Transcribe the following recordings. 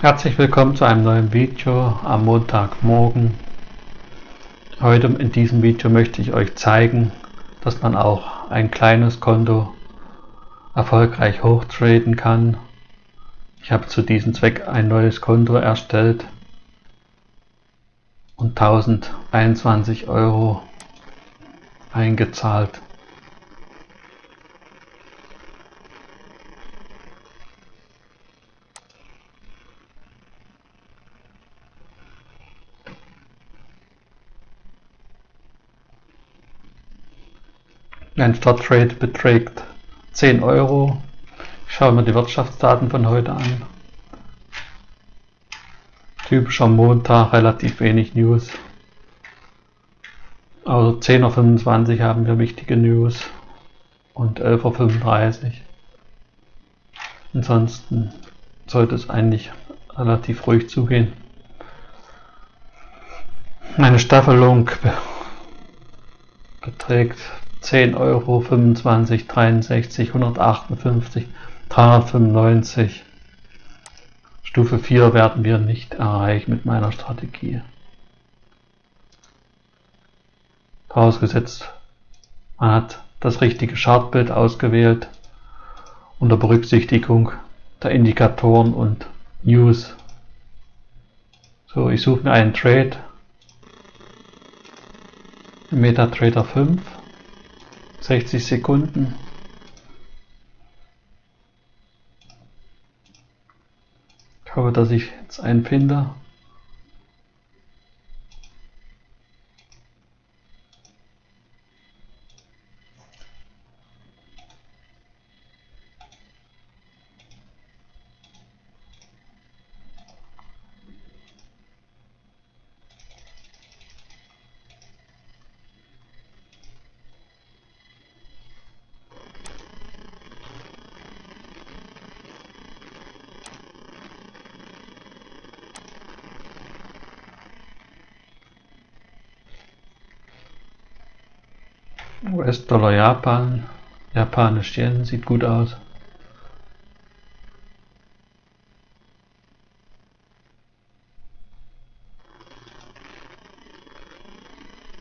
Herzlich willkommen zu einem neuen Video am Montagmorgen. Heute in diesem Video möchte ich euch zeigen, dass man auch ein kleines Konto erfolgreich hochtraden kann. Ich habe zu diesem Zweck ein neues Konto erstellt und 1021 Euro eingezahlt. Ein Starttrade beträgt 10 Euro. Ich schaue mir die Wirtschaftsdaten von heute an. Typischer Montag, relativ wenig News. Also 10.25 Uhr haben wir wichtige News und 11.35 Uhr. Ansonsten sollte es eigentlich relativ ruhig zugehen. Meine Staffelung beträgt 10 Euro, 25, 63, 158, 395. Stufe 4 werden wir nicht erreichen mit meiner Strategie. Vorausgesetzt, man hat das richtige Chartbild ausgewählt unter Berücksichtigung der Indikatoren und News. So, ich suche mir einen Trade. MetaTrader 5. 60 Sekunden. Ich hoffe, dass ich jetzt einen finde. US-Dollar Japan. Japanisch Yen sieht gut aus.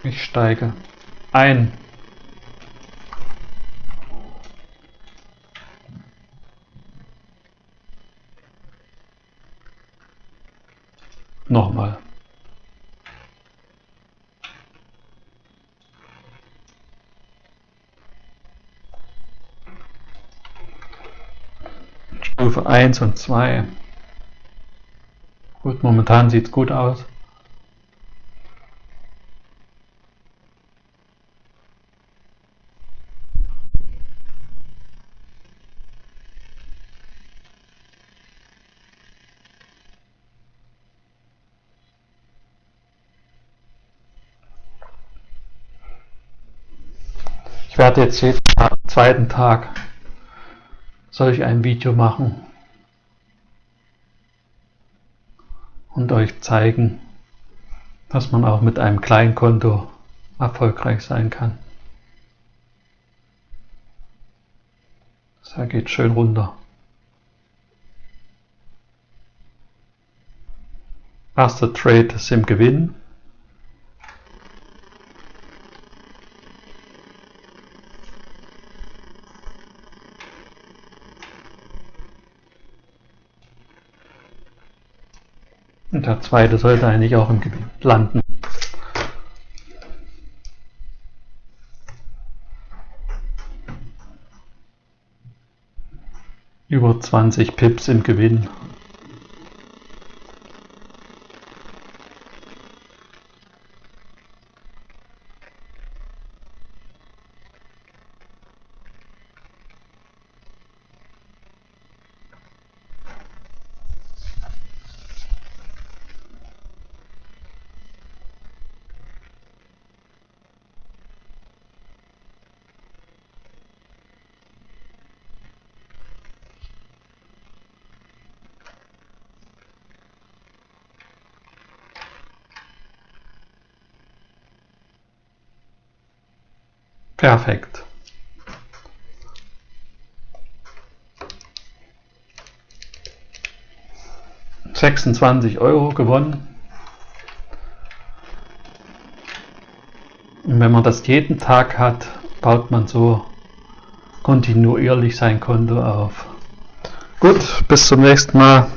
Ich steige ein. Nochmal. Stufe 1 und 2. Gut, momentan sieht es gut aus. Ich werde jetzt jeden zweiten Tag soll ich ein Video machen und euch zeigen, dass man auch mit einem Kleinkonto erfolgreich sein kann. Das geht schön runter. Erster Trade ist im Gewinn. Und der zweite sollte eigentlich auch im Gebiet landen. Über 20 Pips im Gewinn. Perfekt. 26 Euro gewonnen. Und wenn man das jeden Tag hat, baut man so kontinuierlich sein Konto auf. Gut, bis zum nächsten Mal.